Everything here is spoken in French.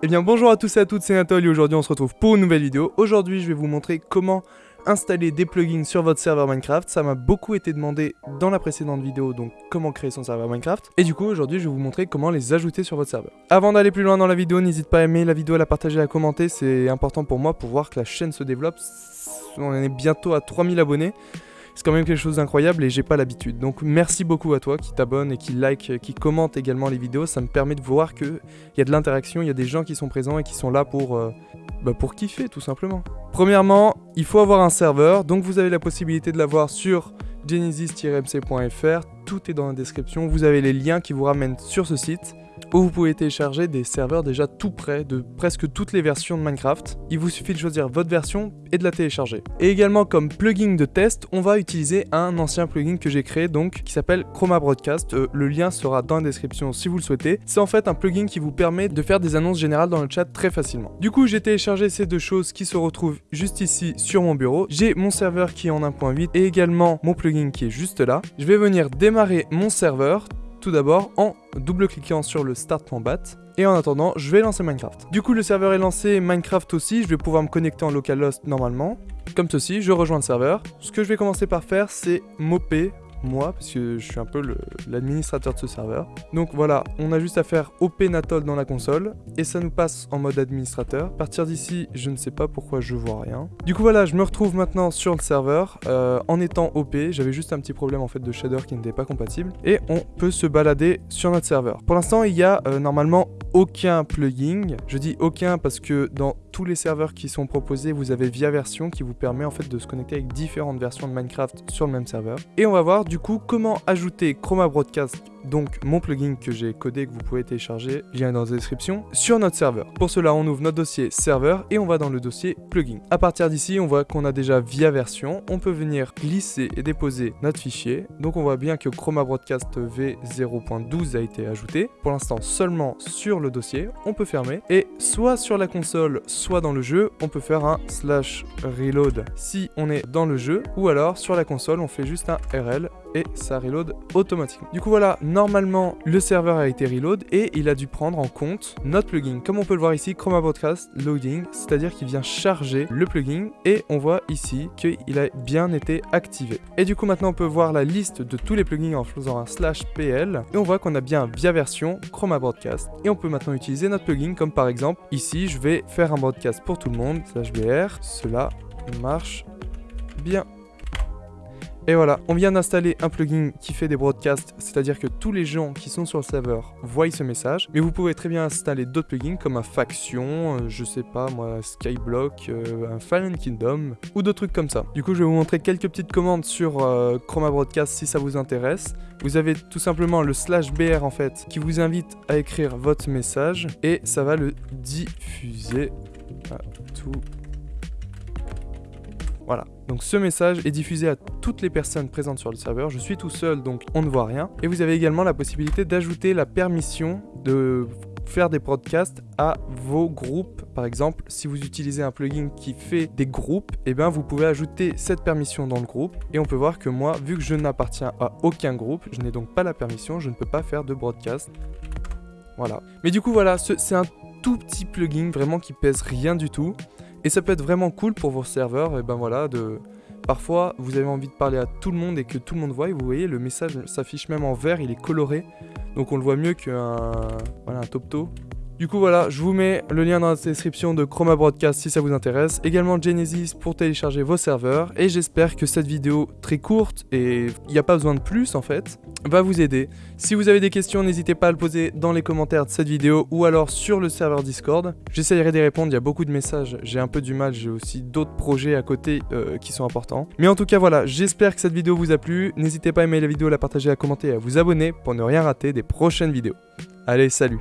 Eh bien bonjour à tous et à toutes, c'est et aujourd'hui on se retrouve pour une nouvelle vidéo. Aujourd'hui je vais vous montrer comment installer des plugins sur votre serveur Minecraft. Ça m'a beaucoup été demandé dans la précédente vidéo, donc comment créer son serveur Minecraft. Et du coup aujourd'hui je vais vous montrer comment les ajouter sur votre serveur. Avant d'aller plus loin dans la vidéo, n'hésite pas à aimer la vidéo, à la partager, à la commenter. C'est important pour moi pour voir que la chaîne se développe. On est bientôt à 3000 abonnés c'est quand même quelque chose d'incroyable et j'ai pas l'habitude. Donc merci beaucoup à toi qui t'abonne et qui like, qui commente également les vidéos. Ça me permet de voir qu'il y a de l'interaction, il y a des gens qui sont présents et qui sont là pour, euh, bah, pour kiffer tout simplement. Premièrement, il faut avoir un serveur. Donc vous avez la possibilité de l'avoir sur genesis-mc.fr. Tout est dans la description. Vous avez les liens qui vous ramènent sur ce site où vous pouvez télécharger des serveurs déjà tout prêts de presque toutes les versions de Minecraft. Il vous suffit de choisir votre version et de la télécharger. Et également comme plugin de test, on va utiliser un ancien plugin que j'ai créé donc qui s'appelle Chroma Broadcast. Euh, le lien sera dans la description si vous le souhaitez. C'est en fait un plugin qui vous permet de faire des annonces générales dans le chat très facilement. Du coup, j'ai téléchargé ces deux choses qui se retrouvent juste ici sur mon bureau. J'ai mon serveur qui est en 1.8 et également mon plugin qui est juste là. Je vais venir démarrer mon serveur tout d'abord en double-cliquant sur le start.bat. Et en attendant, je vais lancer Minecraft. Du coup, le serveur est lancé, Minecraft aussi, je vais pouvoir me connecter en localhost normalement. Comme ceci, je rejoins le serveur. Ce que je vais commencer par faire, c'est moper moi, parce que je suis un peu l'administrateur de ce serveur. Donc voilà, on a juste à faire OP Natol dans la console, et ça nous passe en mode administrateur. À partir d'ici, je ne sais pas pourquoi je vois rien. Du coup voilà, je me retrouve maintenant sur le serveur, euh, en étant OP, j'avais juste un petit problème en fait de shader qui n'était pas compatible, et on peut se balader sur notre serveur. Pour l'instant, il y a euh, normalement aucun plugin. Je dis aucun parce que dans tous les serveurs qui sont proposés, vous avez Via Version qui vous permet en fait de se connecter avec différentes versions de Minecraft sur le même serveur. Et on va voir du coup comment ajouter Chroma Broadcast donc mon plugin que j'ai codé que vous pouvez télécharger, lien dans la description, sur notre serveur. Pour cela, on ouvre notre dossier serveur et on va dans le dossier plugin. À partir d'ici, on voit qu'on a déjà via version, on peut venir glisser et déposer notre fichier. Donc on voit bien que Chroma Broadcast V0.12 a été ajouté. Pour l'instant, seulement sur le dossier, on peut fermer. Et soit sur la console, soit dans le jeu, on peut faire un slash reload si on est dans le jeu, ou alors sur la console, on fait juste un RL et ça reload automatiquement. Du coup voilà, normalement le serveur a été reload et il a dû prendre en compte notre plugin. Comme on peut le voir ici, Chroma Broadcast Loading, c'est-à-dire qu'il vient charger le plugin et on voit ici qu'il a bien été activé. Et du coup maintenant on peut voir la liste de tous les plugins en faisant un slash PL et on voit qu'on a bien via version Chroma Broadcast. Et on peut maintenant utiliser notre plugin comme par exemple ici je vais faire un broadcast pour tout le monde, slash BR, cela marche bien. Et voilà, on vient d'installer un plugin qui fait des broadcasts, c'est-à-dire que tous les gens qui sont sur le serveur voient ce message. Mais vous pouvez très bien installer d'autres plugins comme un Faction, euh, je sais pas moi, Skyblock, euh, un Fallen Kingdom ou d'autres trucs comme ça. Du coup, je vais vous montrer quelques petites commandes sur euh, Chroma Broadcast si ça vous intéresse. Vous avez tout simplement le slash BR en fait qui vous invite à écrire votre message et ça va le diffuser à tout voilà, donc ce message est diffusé à toutes les personnes présentes sur le serveur. Je suis tout seul, donc on ne voit rien. Et vous avez également la possibilité d'ajouter la permission de faire des podcasts à vos groupes. Par exemple, si vous utilisez un plugin qui fait des groupes, eh bien vous pouvez ajouter cette permission dans le groupe. Et on peut voir que moi, vu que je n'appartiens à aucun groupe, je n'ai donc pas la permission, je ne peux pas faire de broadcast. Voilà. Mais du coup, voilà, c'est un tout petit plugin vraiment qui pèse rien du tout. Et ça peut être vraiment cool pour vos serveurs, et ben voilà, de... Parfois, vous avez envie de parler à tout le monde et que tout le monde voit, et vous voyez, le message s'affiche même en vert, il est coloré, donc on le voit mieux qu'un voilà, un top-to. Du coup voilà, je vous mets le lien dans la description de Chroma Broadcast si ça vous intéresse, également Genesis pour télécharger vos serveurs, et j'espère que cette vidéo très courte, et il n'y a pas besoin de plus en fait, va vous aider. Si vous avez des questions, n'hésitez pas à le poser dans les commentaires de cette vidéo ou alors sur le serveur Discord. J'essayerai d'y répondre, il y a beaucoup de messages, j'ai un peu du mal, j'ai aussi d'autres projets à côté euh, qui sont importants. Mais en tout cas voilà, j'espère que cette vidéo vous a plu, n'hésitez pas à aimer la vidéo, à la partager, à commenter et à vous abonner pour ne rien rater des prochaines vidéos. Allez, salut